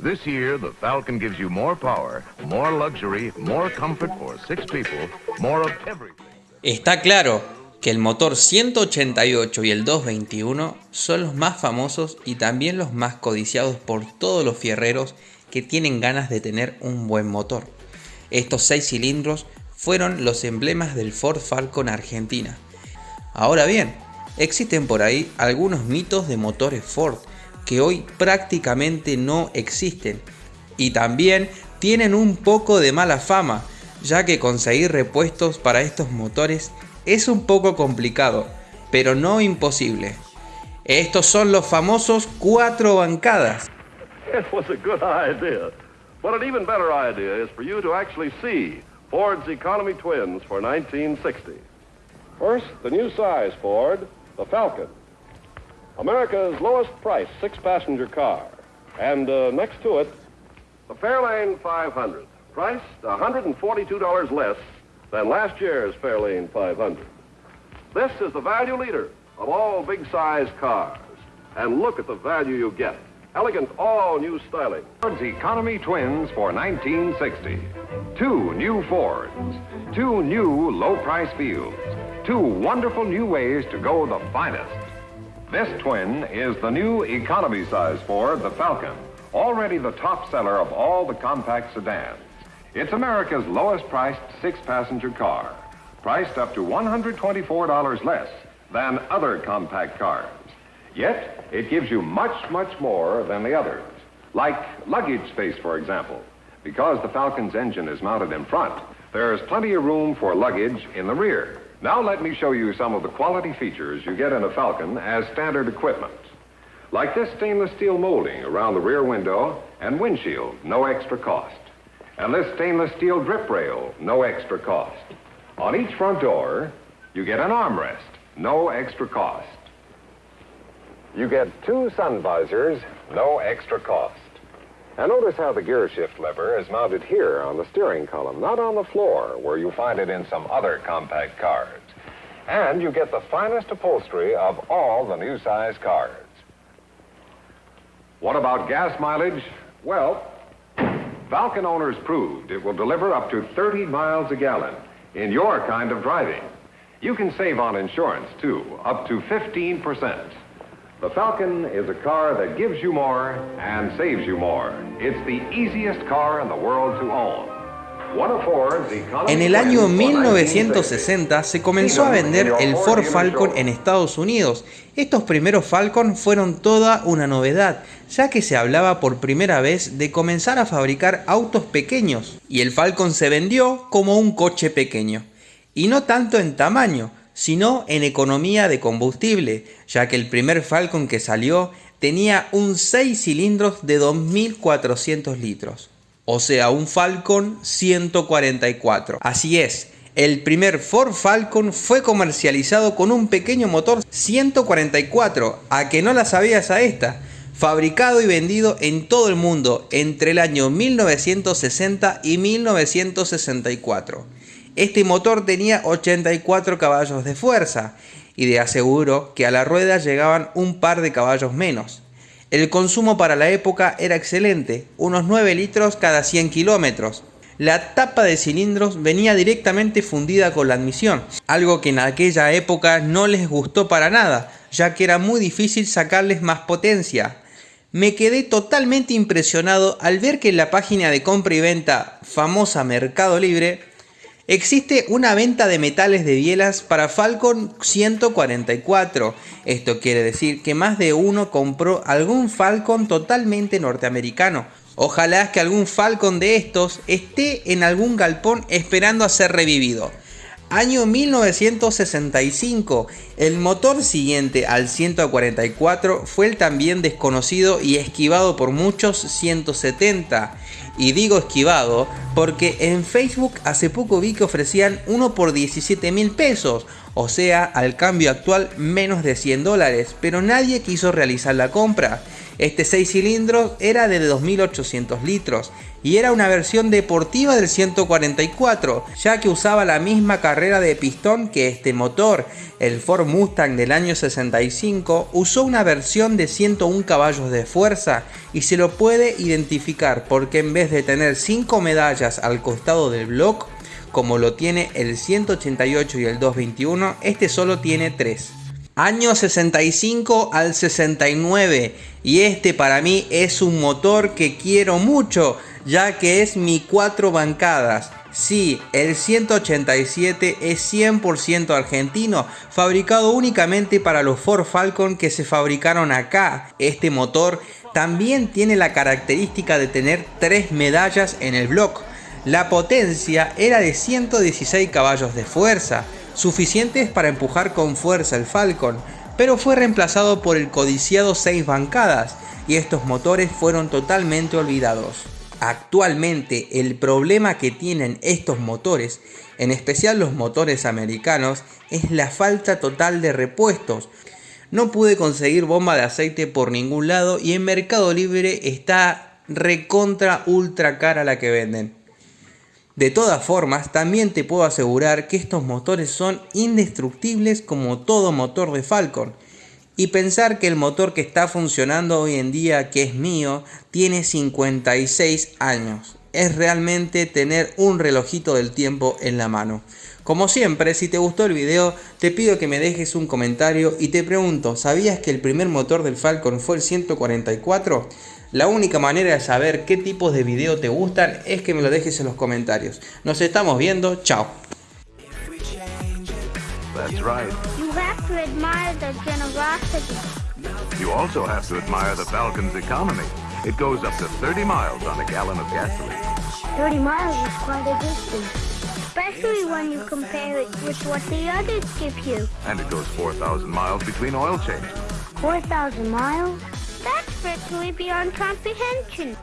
This year, the Falcon gives you more power, more luxury, more comfort for six people, more of everything. Está claro que el motor 188 y el 221 son los más famosos y también los más codiciados por todos los fierreros que tienen ganas de tener un buen motor. Estos 6 cilindros fueron los emblemas del Ford Falcon Argentina. Ahora bien, existen por ahí algunos mitos de motores Ford que hoy prácticamente no existen y también tienen un poco de mala fama, ya que conseguir repuestos para estos motores es un poco complicado, pero no imposible. Estos son los famosos cuatro bancadas. Ford's economy twins for 1960. First, the new size Ford, the Falcon. America's lowest price six-passenger car. And uh, next to it, the Fairlane 500, priced $142 less than last year's Fairlane 500. This is the value leader of all big-size cars. And look at the value you get. Elegant all-new styling. Ford's Economy Twins for 1960. Two new Fords. Two new low-price fields. Two wonderful new ways to go the finest. This twin is the new economy size Ford, the Falcon, already the top seller of all the compact sedans. It's America's lowest priced six-passenger car, priced up to $124 less than other compact cars. Yet, it gives you much, much more than the others, like luggage space, for example. Because the Falcon's engine is mounted in front, there's plenty of room for luggage in the rear. Now let me show you some of the quality features you get in a Falcon as standard equipment. Like this stainless steel molding around the rear window and windshield, no extra cost. And this stainless steel drip rail, no extra cost. On each front door, you get an armrest, no extra cost. You get two sun visors, no extra cost. And notice how the gear shift lever is mounted here on the steering column, not on the floor, where you find it in some other compact cars. And you get the finest upholstery of all the new size cars. What about gas mileage? Well, Falcon owners proved it will deliver up to 30 miles a gallon in your kind of driving. You can save on insurance, too, up to 15%. The Falcon is a car that gives you more and saves you more. It's the easiest car in the world to own. En el año twins for 1960 se comenzó a vender el Ford Falcon en Estados Unidos. Estos primeros Falcon fueron toda una novedad, ya que se hablaba por primera vez de comenzar a fabricar autos pequeños, y el Falcon se vendió como un coche pequeño, y no tanto en tamaño, sino en economía de combustible, ya que el primer Falcon que salió tenía un 6 cilindros de 2400 litros o sea, un Falcon 144. Así es, el primer Ford Falcon fue comercializado con un pequeño motor 144, a que no la sabías a esta, fabricado y vendido en todo el mundo entre el año 1960 y 1964. Este motor tenía 84 caballos de fuerza y de aseguro que a la rueda llegaban un par de caballos menos. El consumo para la época era excelente, unos 9 litros cada 100 kilómetros. La tapa de cilindros venía directamente fundida con la admisión, algo que en aquella época no les gustó para nada, ya que era muy difícil sacarles más potencia. Me quedé totalmente impresionado al ver que en la página de compra y venta famosa Mercado Libre Existe una venta de metales de bielas para Falcon 144. Esto quiere decir que más de uno compró algún Falcon totalmente norteamericano. Ojalá que algún Falcon de estos esté en algún galpón esperando a ser revivido. Año 1965, el motor siguiente al 144 fue el también desconocido y esquivado por muchos 170. Y digo esquivado porque en Facebook hace poco vi que ofrecían uno por 17 mil pesos, o sea, al cambio actual menos de 100 dólares, pero nadie quiso realizar la compra. Este 6 cilindros era de 2800 litros y era una versión deportiva del 144, ya que usaba la misma carrera de pistón que este motor. El Ford Mustang del año 65 usó una versión de 101 caballos de fuerza y se lo puede identificar porque en vez de tener 5 medallas al costado del block, como lo tiene el 188 y el 221, este solo tiene 3. Año 65 al 69 y este para mí es un motor que quiero mucho ya que es mi cuatro bancadas. Sí, el 187 es 100% argentino, fabricado únicamente para los Ford Falcon que se fabricaron acá. Este motor también tiene la característica de tener tres medallas en el block. La potencia era de 116 caballos de fuerza, suficientes para empujar con fuerza el Falcon, pero fue reemplazado por el codiciado 6 bancadas y estos motores fueron totalmente olvidados. Actualmente el problema que tienen estos motores, en especial los motores americanos, es la falta total de repuestos. No pude conseguir bomba de aceite por ningún lado y en Mercado Libre está recontra ultra cara la que venden. De todas formas, también te puedo asegurar que estos motores son indestructibles como todo motor de Falcon y pensar que el motor que está funcionando hoy en día, que es mío, tiene 56 años. Es realmente tener un relojito del tiempo en la mano. Como siempre, si te gustó el video, te pido que me dejes un comentario y te pregunto, ¿sabías que el primer motor del Falcon fue el 144? La única manera de saber qué tipos de video te gustan es que me lo dejes en los comentarios. Nos estamos viendo, chao. That's right. You have to admire the generosity. You also have to admire the Falcon's economy. It goes up to 30 miles on a gallon of gasoline. 30 miles is quite a distance, especially when you compare it with what the others give you. And it goes 4,000 miles between oil changes. 4,000 miles? That's virtually beyond comprehension.